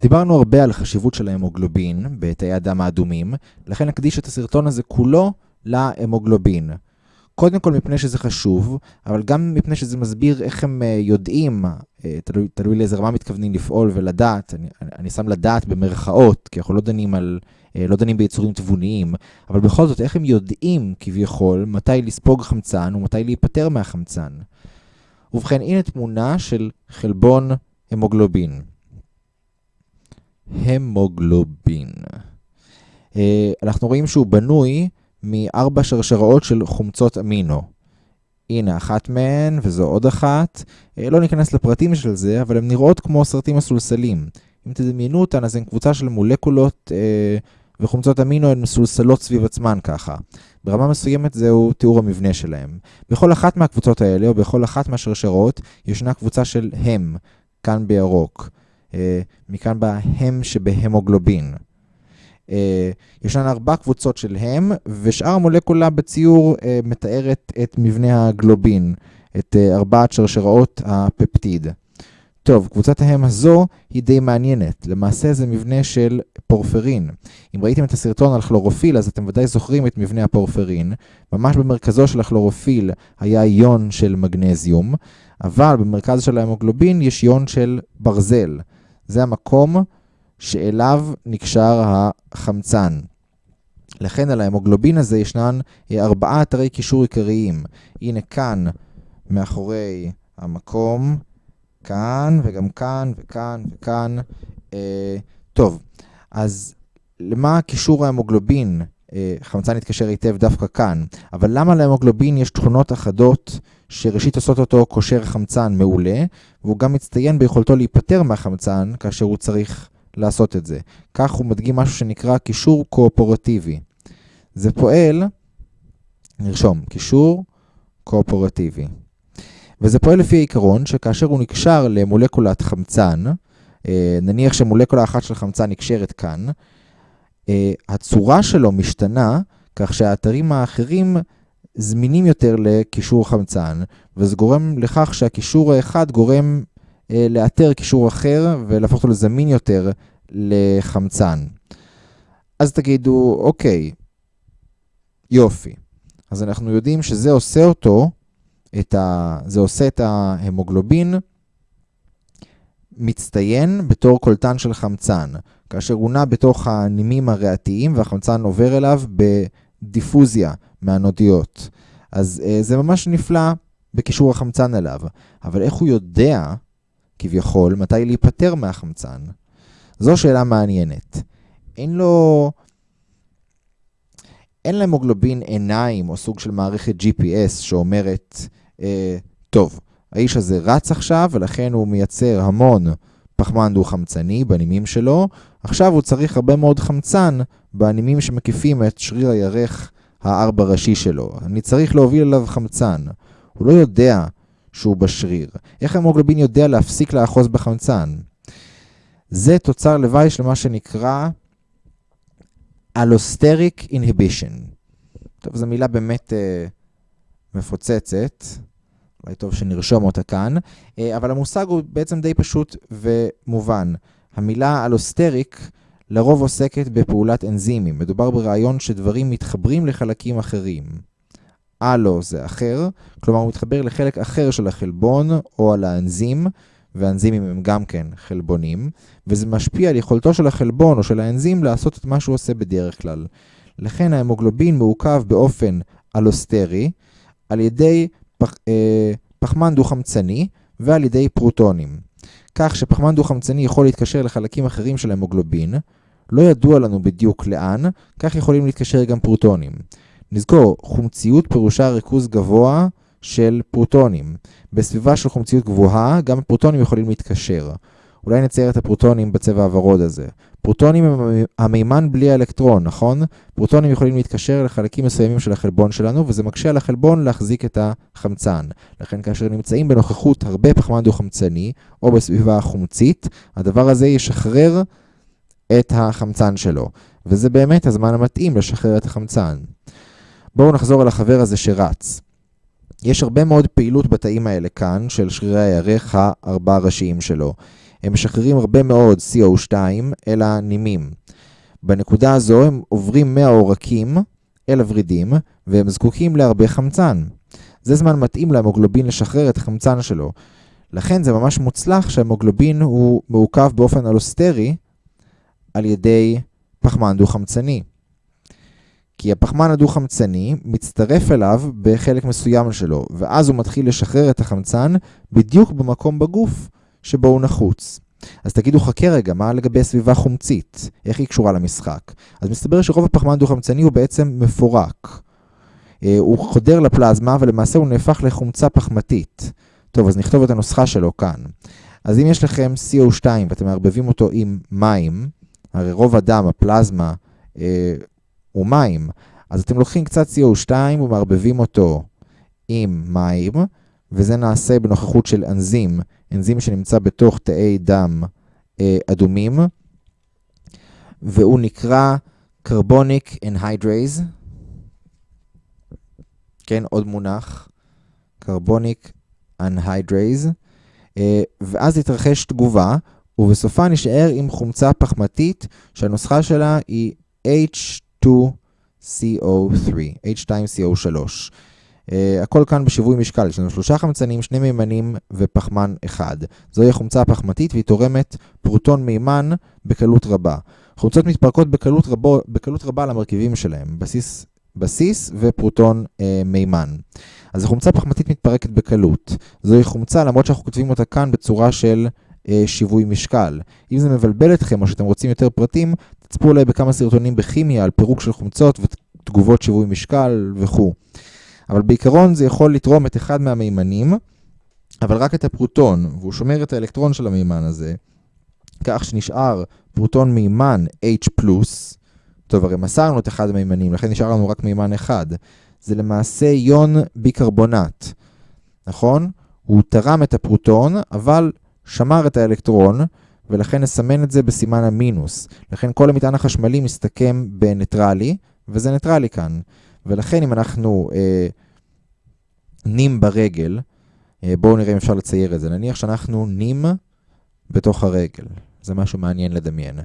דיברנו הרבה על החשיבות של ההמוגלובין בתאי הדם האדומים, לכן נקדיש את הסרטון הזה כולו להמוגלובין. קודם כל מפני שזה חשוב, אבל גם מפני שזה מסביר איך הם אה, יודעים, אה, תלוי, תלוי לאיזה רמה מתכוונים לפעול ולדעת, אני, אני שם לדעת במרכאות, כי אנחנו לא דנים, על, אה, לא דנים ביצורים תבוניים, אבל בכל זאת, איך הם יודעים כביכול מתי לספוג חמצן ומתי להיפטר מהחמצן. ובכן, הנה תמונה של חלבון המוגלובין. המוגלובין. אנחנו רואים שהוא בנוי מארבע שרשראות של חומצות אמינו. הנה אחת מהן, וזו עוד אחת. אה, לא ניכנס לפרטים של זה, אבל הן נראות כמו סרטים מסולסלים. אם תדמיינו אותן, אז הן קבוצה של מולקולות אה, וחומצות אמינו הן מסולסלות סביב עצמן ככה. ברמה מסוימת זהו תיאור המבנה שלהם. בכל אחת מהקבוצות האלה, או בכל אחת מהשרשרות, ישנה קבוצה של הם, כאן בירוק. אה, מכאן בא הם שבהמוגלובין. אה, ישנן ארבע קבוצות של הם, ושאר המולקולה בציור אה, מתארת את מבנה הגלובין, את ארבעת שרשראות הפפטיד. טוב, קבוצת ההם הזו היא די מעניינת. למעשה זה מבנה של פורפרין. אם ראיתם את הסרטון על כלורופיל, אז אתם ודאי זוכרים את מבנה הפורפרין. ממש במרכזו של הכלורופיל היה איון של מגנזיום, אבל במרכז של ההמוגלובין יש איון של ברזל. זה המקום שאליו נקשר החמצן. לכן על ההמוגלובין הזה ישנן ארבעה אתרי קישור עיקריים. הנה כאן, מאחורי המקום, כאן וגם כאן וכאן וכאן. אה, טוב, אז למה קישור ההמוגלובין? אה, חמצן יתקשר היטב דווקא כאן, אבל למה להמוגלובין יש תכונות אחדות שראשית עושות אותו קושר חמצן מעולה, והוא גם מצטיין ביכולתו להיפטר מהחמצן כאשר הוא צריך לעשות את זה. כך הוא מדגים משהו שנקרא קישור קואפורטיבי. זה פועל, נרשום, קישור קואפורטיבי. וזה פועל לפי העיקרון שכאשר הוא נקשר למולקולת חמצן, אה, נניח שמולקולה אחת של חמצן נקשרת כאן, אה, הצורה שלו משתנה כך שהאתרים האחרים זמינים יותר לקישור חמצן, וזה גורם לכך שהקישור האחד גורם אה, לאתר קישור אחר ולהפוך אותו לזמין יותר לחמצן. אז תגידו, אוקיי, יופי. אז אנחנו יודעים שזה עושה אותו, את ה... זה עושה את ההמוגלובין מצטיין בתור קולטן של חמצן, כאשר הוא נע בתוך הנימים הריאתיים והחמצן עובר אליו בדיפוזיה מהנודיות. אז אה, זה ממש נפלא בקישור החמצן אליו. אבל איך הוא יודע כביכול, מתי להיפטר מהחמצן? זו שאלה מעניינת. אין לו... אין להמוגלובין עיניים או סוג של מערכת GPS שאומרת, אה, טוב, האיש הזה רץ עכשיו ולכן הוא מייצר המון פחמן דו-חמצני בנימים שלו, עכשיו הוא צריך הרבה מאוד חמצן בנימים שמקיפים את שריר הירך הארבע ראשי שלו. אני צריך להוביל אליו חמצן. הוא לא יודע שהוא בשריר. איך המוגלובין יודע להפסיק לאחוז בחמצן? זה תוצר לוואי של מה שנקרא Allosteric Inhibition. טוב, זו מילה באמת uh, מפוצצת, אולי טוב שנרשום אותה כאן, uh, אבל המושג הוא בעצם די פשוט ומובן. המילה אלוסטריק לרוב עוסקת בפעולת אנזימים. מדובר ברעיון שדברים מתחברים לחלקים אחרים. הלו זה אחר, כלומר הוא מתחבר לחלק אחר של החלבון או על האנזים, והאנזימים הם גם כן חלבונים, וזה משפיע על יכולתו של החלבון או של האנזים לעשות את מה שהוא עושה בדרך כלל. לכן ההמוגלובין מעוכב באופן אלוסטרי על ידי פח, אה, פחמן דו-חמצני ועל ידי פרוטונים. כך שפחמן דו-חמצני יכול להתקשר לחלקים אחרים של ההמוגלובין, לא ידוע לנו בדיוק לאן, כך יכולים להתקשר גם פרוטונים. נזכור, חומציות פירושה ריכוז גבוה של פרוטונים. בסביבה של חומציות גבוהה, גם הפרוטונים יכולים להתקשר. אולי נצייר את הפרוטונים בצבע הוורוד הזה. פרוטונים הם המימן בלי האלקטרון, נכון? פרוטונים יכולים להתקשר לחלקים מסוימים של החלבון שלנו, וזה מקשה על החלבון להחזיק את החמצן. לכן כאשר נמצאים בנוכחות הרבה פחמן דו-חמצני, או בסביבה חומצית, הדבר הזה ישחרר את החמצן שלו. וזה באמת הזמן המתאים לשחרר את החמצן. בואו נחזור על החבר הזה שרץ. יש הרבה מאוד פעילות בתאים האלה כאן, של שרירי הירך הארבע הראשיים שלו. הם משחררים הרבה מאוד CO2 אל הנימים. בנקודה הזו הם עוברים מהעורקים אל הוורידים, והם זקוקים להרבה חמצן. זה זמן מתאים להמוגלובין לשחרר את החמצן שלו. לכן זה ממש מוצלח שהמוגלובין הוא מעוכב באופן אלוסטרי על ידי פחמן דו-חמצני. כי הפחמן הדו-חמצני מצטרף אליו בחלק מסוים שלו, ואז הוא מתחיל לשחרר את החמצן בדיוק במקום בגוף שבו הוא נחוץ. אז תגידו, חכה רגע, מה לגבי סביבה חומצית? איך היא קשורה למשחק? אז מסתבר שרוב הפחמן הדו-חמצני הוא בעצם מפורק. אה, הוא חודר לפלזמה, ולמעשה הוא נהפך לחומצה פחמתית. טוב, אז נכתוב את הנוסחה שלו כאן. אז אם יש לכם CO2 ואתם מערבבים אותו עם מים, הרי רוב הדם, הפלזמה, אה, הוא מים, אז אתם לוקחים קצת CO2 ומערבבים אותו עם מים, וזה נעשה בנוכחות של אנזים, אנזים שנמצא בתוך תאי דם אה, אדומים, והוא נקרא Carbonic Anhydrase. כן, עוד מונח, Carbonic Anhydrase, אה, ואז תתרחש תגובה, ובסופה נשאר עם חומצה פחמתית שהנוסחה שלה היא H2CO3, H2CO3. Uh, הכל כאן בשיווי משקל, יש לנו שלושה חמצנים, שני מימנים ופחמן אחד. זוהי החומצה הפחמתית והיא תורמת פרוטון מימן בקלות רבה. חומצות מתפרקות בקלות, רבו, בקלות רבה למרכיבים שלהם, בסיס, בסיס ופרוטון uh, מימן. אז החומצה הפחמתית מתפרקת בקלות. זוהי חומצה למרות שאנחנו כותבים אותה כאן בצורה של uh, שיווי משקל. אם זה מבלבל אתכם או שאתם רוצים יותר פרטים, תצפו אולי בכמה סרטונים בכימיה על פירוק של חומצות ותגובות שיווי משקל וכו'. אבל בעיקרון זה יכול לתרום את אחד מהמימנים, אבל רק את הפרוטון, והוא שומר את האלקטרון של המימן הזה, כך שנשאר פרוטון מימן H+, טוב, הרי מסרנו את אחד המימנים, לכן נשאר לנו רק מימן אחד. זה למעשה יון ביקרבונט, נכון? הוא תרם את הפרוטון, אבל שמר את האלקטרון, ולכן נסמן את זה בסימן המינוס. לכן כל המטען החשמלי מסתכם בניטרלי, וזה ניטרלי כאן. ולכן אם אנחנו אה, נים ברגל, אה, בואו נראה אם אפשר לצייר את זה. נניח שאנחנו נים בתוך הרגל. זה משהו מעניין לדמיין.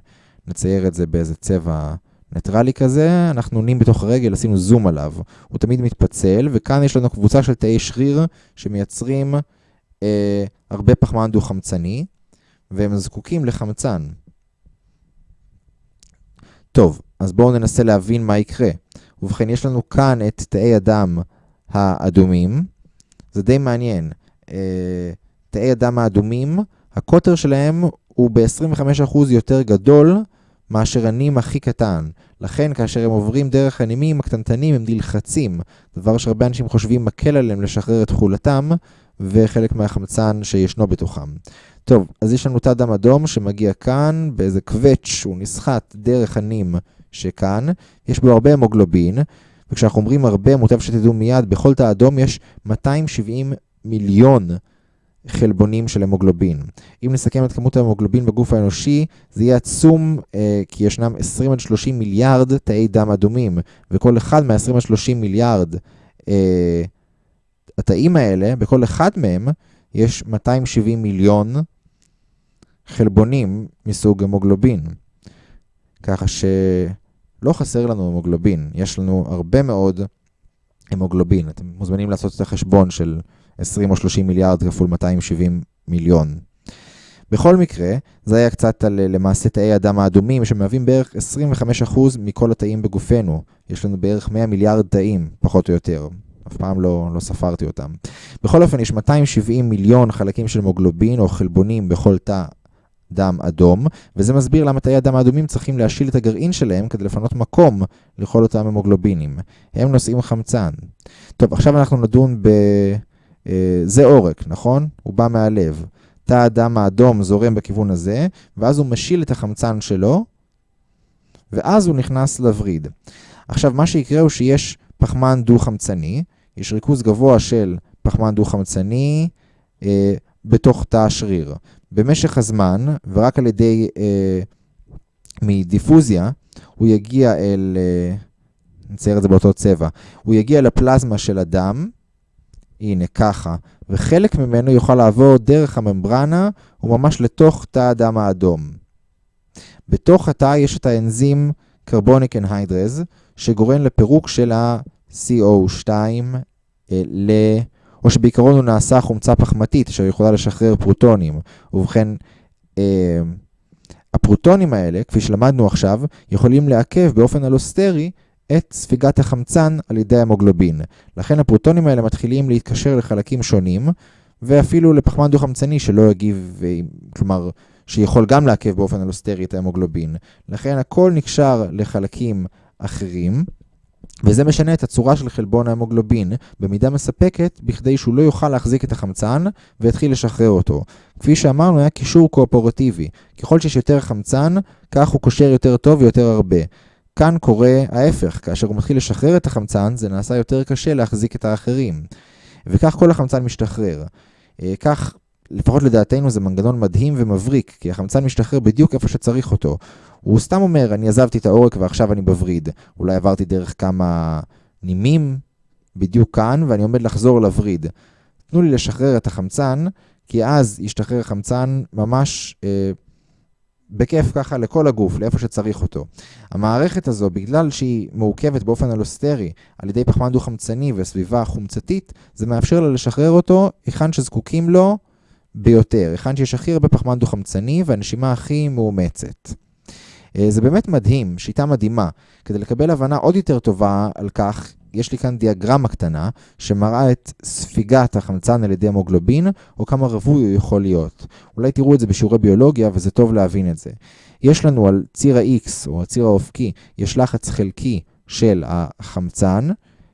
נצייר את זה באיזה צבע ניטרלי כזה, אנחנו נים בתוך הרגל, עשינו זום עליו. הוא תמיד מתפצל, וכאן יש לנו קבוצה של תאי שריר שמייצרים אה, הרבה פחמן דו-חמצני, והם זקוקים לחמצן. טוב, אז בואו ננסה להבין מה יקרה. ובכן, יש לנו כאן את תאי הדם האדומים. זה די מעניין. אה, תאי הדם האדומים, הקוטר שלהם הוא ב-25% יותר גדול מאשר הנים הכי קטן. לכן, כאשר הם עוברים דרך הנימים הקטנטנים, הם נלחצים. דבר שהרבה אנשים חושבים מקל עליהם לשחרר את תכולתם, וחלק מהחמצן שישנו בתוכם. טוב, אז יש לנו תא דם אדום שמגיע כאן באיזה קווץ', הוא נסחט דרך הנים שכאן, יש בו הרבה המוגלובין, וכשאנחנו אומרים הרבה, מוטב שתדעו מיד, בכל תא אדום יש 270 מיליון חלבונים של המוגלובין. אם נסכם את כמות ההמוגלובין בגוף האנושי, זה יהיה עצום, אה, כי ישנם 20 עד 30 מיליארד תאי דם אדומים, וכל אחד מה-20 עד 30 מיליארד אה, התאים האלה, בכל אחד מהם יש 270 מיליון חלבונים מסוג המוגלובין. ככה שלא חסר לנו המוגלובין, יש לנו הרבה מאוד המוגלובין. אתם מוזמנים לעשות את החשבון של 20 או 30 מיליארד כפול 270 מיליון. בכל מקרה, זה היה קצת על למעשה תאי הדם האדומים, שמהווים בערך 25% מכל התאים בגופנו. יש לנו בערך 100 מיליארד תאים, פחות או יותר. אף פעם לא, לא ספרתי אותם. בכל אופן, יש 270 מיליון חלקים של מוגלובין או חלבונים בכל תא דם אדום, וזה מסביר למה תאי הדם האדומים צריכים להשיל את הגרעין שלהם כדי לפנות מקום לכל אותם המוגלובינים. הם נושאים חמצן. טוב, עכשיו אנחנו נדון ב... אה, זה עורק, נכון? הוא בא מהלב. תא הדם האדום זורם בכיוון הזה, ואז הוא משיל את החמצן שלו, ואז הוא נכנס לווריד. עכשיו, מה שיקרה הוא שיש פחמן דו-חמצני, יש ריכוז גבוה של פחמן דו-חמצני אה, בתוך תא השריר. במשך הזמן, ורק על ידי, אה, מדיפוזיה, הוא יגיע אל, אה, נצייר את זה באותו צבע, הוא יגיע לפלזמה של הדם, הנה ככה, וחלק ממנו יוכל לעבור דרך הממברנה וממש לתוך תא הדם האדום. בתוך התא יש את האנזים קרבוניק אנהיידרז, שגורם לפירוק של ה... CO2 אה, ל... או שבעיקרון הוא נעשה חומצה פחמתית אשר יכולה לשחרר פרוטונים. ובכן, אה, הפרוטונים האלה, כפי שלמדנו עכשיו, יכולים לעכב באופן אלוסטרי את ספיגת החמצן על ידי המוגלובין. לכן הפרוטונים האלה מתחילים להתקשר לחלקים שונים, ואפילו לפחמן דו-חמצני שלא יגיב, אה, כלומר, שיכול גם לעכב באופן אלוסטרי את ההמוגלובין. לכן הכל נקשר לחלקים אחרים. וזה משנה את הצורה של חלבון ההמוגלובין במידה מספקת בכדי שהוא לא יוכל להחזיק את החמצן ויתחיל לשחרר אותו. כפי שאמרנו, היה קישור קואפורטיבי. ככל שיש יותר חמצן, כך הוא קושר יותר טוב ויותר הרבה. כאן קורה ההפך, כאשר הוא מתחיל לשחרר את החמצן, זה נעשה יותר קשה להחזיק את האחרים. וכך כל החמצן משתחרר. אה, כך, לפחות לדעתנו, זה מנגנון מדהים ומבריק, כי החמצן משתחרר בדיוק איפה שצריך אותו. הוא סתם אומר, אני עזבתי את העורק ועכשיו אני בווריד. אולי עברתי דרך כמה נימים בדיוק כאן, ואני עומד לחזור לווריד. תנו לי לשחרר את החמצן, כי אז ישתחרר חמצן ממש אה, בכיף ככה לכל הגוף, לאיפה שצריך אותו. המערכת הזו, בגלל שהיא מעוכבת באופן אלוסטרי על ידי פחמן דו-חמצני וסביבה חומצתית, זה מאפשר לה לשחרר אותו היכן שזקוקים לו ביותר, היכן שיש הכי הרבה פחמן דו-חמצני והנשימה הכי מאומצת. אה, זה באמת מדהים, שיטה מדהימה. כדי לקבל הבנה עוד יותר טובה על כך, יש לי כאן דיאגרמה קטנה שמראה את ספיגת החמצן על ידי המוגלובין, או כמה רווי הוא יכול להיות. אולי תראו את זה בשיעורי ביולוגיה, וזה טוב להבין את זה. יש לנו על ציר ה-X, או הציר האופקי, יש לחץ חלקי של החמצן.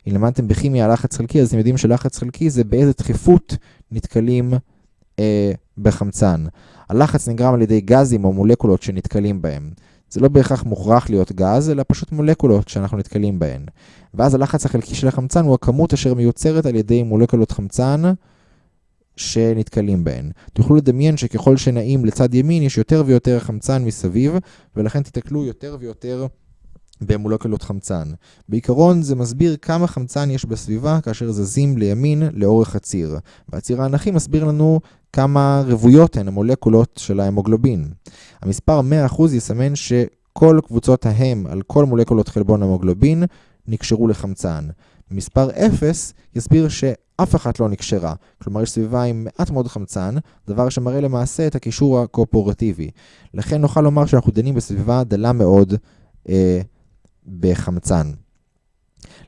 אם למדתם בכימיה לחץ חלקי, אז אתם יודעים שלחץ חלקי זה באיזה דחיפות נתקלים אה, בחמצן. הלחץ נגרם על ידי גזים או מולקולות שנתקלים בהם. זה לא בהכרח מוכרח להיות גז, אלא פשוט מולקולות שאנחנו נתקלים בהן. ואז הלחץ החלקי של החמצן הוא הכמות אשר מיוצרת על ידי מולקולות חמצן שנתקלים בהן. תוכלו לדמיין שככל שנעים לצד ימין יש יותר ויותר חמצן מסביב, ולכן תתקלו יותר ויותר במולקולות חמצן. בעיקרון זה מסביר כמה חמצן יש בסביבה כאשר זזים לימין לאורך הציר. והציר האנכי מסביר לנו כמה רבויות הן המולקולות של ההמוגלובין. המספר 100% יסמן שכל קבוצות ההם על כל מולקולות חלבון המוגלובין נקשרו לחמצן. מספר 0 יסביר שאף אחת לא נקשרה, כלומר יש סביבה עם מעט מאוד חמצן, דבר שמראה למעשה את הקישור הקואפורטיבי. לכן נוכל לומר שאנחנו דנים בסביבה דלה מאוד אה, בחמצן.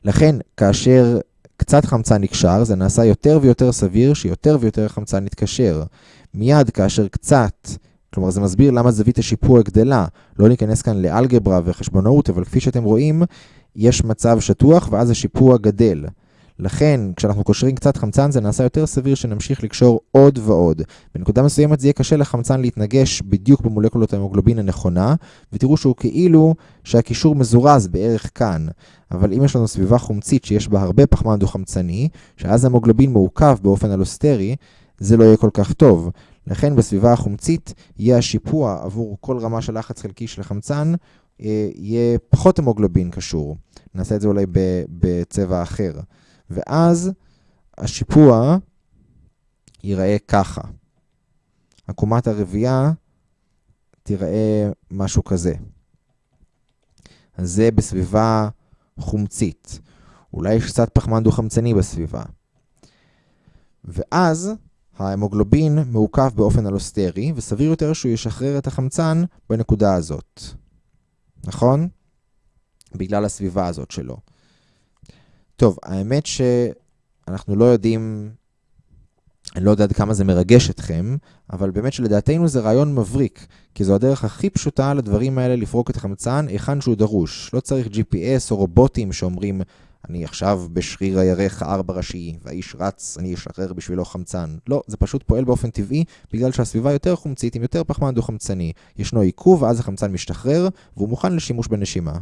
לכן, כאשר קצת חמצן נקשר, זה נעשה יותר ויותר סביר שיותר ויותר חמצן יתקשר. מיד כאשר קצת, כלומר זה מסביר למה זווית השיפוע גדלה. לא ניכנס כאן לאלגברה וחשבונאות, אבל כפי שאתם רואים, יש מצב שטוח ואז השיפוע גדל. לכן, כשאנחנו קושרים קצת חמצן, זה נעשה יותר סביר שנמשיך לקשור עוד ועוד. בנקודה מסוימת זה יהיה קשה לחמצן להתנגש בדיוק במולקולות ההמוגלובין הנכונה, ותראו שהוא כאילו שהקישור מזורז בערך כאן. אבל אם יש לנו סביבה חומצית שיש בה הרבה פחמן דו-חמצני, שאז ההמוגלובין מעוכב באופן אלוסטרי, זה לא יהיה כל כך טוב. לכן בסביבה החומצית יהיה השיפוע עבור כל רמה של לחץ חלקי של החמצן, אה, יהיה פחות המוגלובין קשור. נעשה את זה אולי בצבע אחר. ואז השיפוע ייראה ככה. עקומת הרבייה תיראה משהו כזה. אז זה בסביבה חומצית. אולי יש קצת פחמן דו-חמצני בסביבה. ואז ההמוגלובין מעוקף באופן אלוסטרי, וסביר יותר שהוא ישחרר את החמצן בנקודה הזאת. נכון? בגלל הסביבה הזאת שלו. טוב, האמת שאנחנו לא יודעים, אני לא יודע עד כמה זה מרגש אתכם, אבל באמת שלדעתנו זה רעיון מבריק, כי זו הדרך הכי פשוטה לדברים האלה לפרוק את החמצן היכן שהוא דרוש. לא צריך GPS או רובוטים שאומרים, אני עכשיו בשריר הירך הארבע ראשי, והאיש רץ, אני אשחרר בשבילו חמצן. לא, זה פשוט פועל באופן טבעי, בגלל שהסביבה יותר חומצית עם יותר פחמן דו-חמצני. ישנו עיכוב, ואז החמצן משתחרר, והוא מוכן לשימוש בנשימה.